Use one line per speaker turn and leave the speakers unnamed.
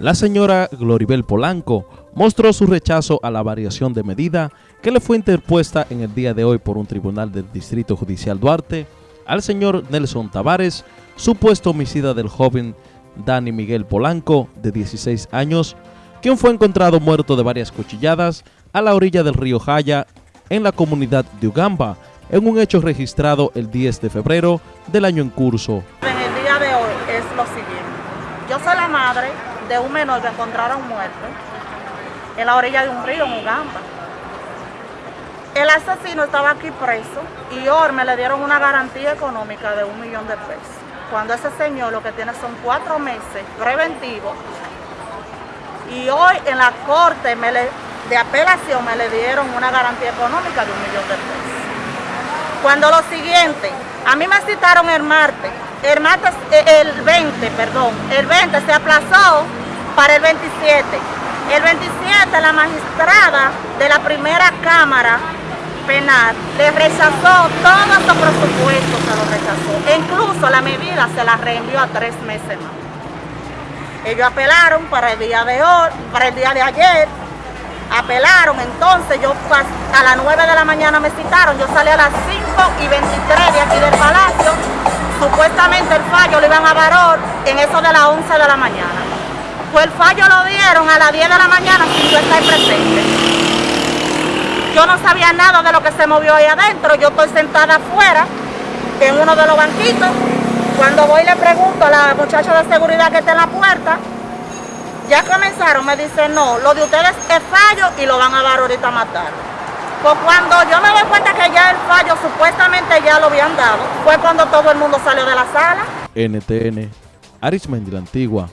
La señora Gloribel Polanco mostró su rechazo a la variación de medida que le fue interpuesta en el día de hoy por un tribunal del Distrito Judicial Duarte al señor Nelson Tavares, supuesto homicida del joven Dani Miguel Polanco, de 16 años, quien fue encontrado muerto de varias cuchilladas a la orilla del río Jaya, en la comunidad de Ugamba, en un hecho registrado el 10 de febrero del año en curso.
En el día de hoy es lo siguiente. Yo soy la madre de un menor que encontraron muerto en la orilla de un río en Ugamba. El asesino estaba aquí preso y hoy me le dieron una garantía económica de un millón de pesos. Cuando ese señor lo que tiene son cuatro meses preventivos y hoy en la corte de apelación me le dieron una garantía económica de un millón de pesos. Cuando lo siguiente, a mí me citaron el martes, el martes, eh, el 20, perdón, el 20 se aplazó para el 27. El 27 la magistrada de la primera cámara penal le rechazó todos los presupuestos, se lo rechazó. E incluso la medida se la reenvió a tres meses más. Ellos apelaron para el día de hoy, para el día de ayer, apelaron, entonces yo a las 9 de la mañana me citaron, yo salí a las 5 y 23 de aquí del palacio, supuestamente el fallo lo iban a varor en eso de las 11 de la mañana. Pues el fallo lo dieron a las 10 de la mañana sin yo estar presente. Yo no sabía nada de lo que se movió ahí adentro, yo estoy sentada afuera, en uno de los banquitos, cuando voy le pregunto a la muchacha de seguridad que está en la puerta, ya comenzaron, me dicen, no, lo de ustedes es fallo y lo van a dar ahorita a matar. Pues cuando yo me doy cuenta que ya el fallo supuestamente ya lo habían dado, fue cuando todo el mundo salió de la sala.
NTN, Arismendi la Antigua,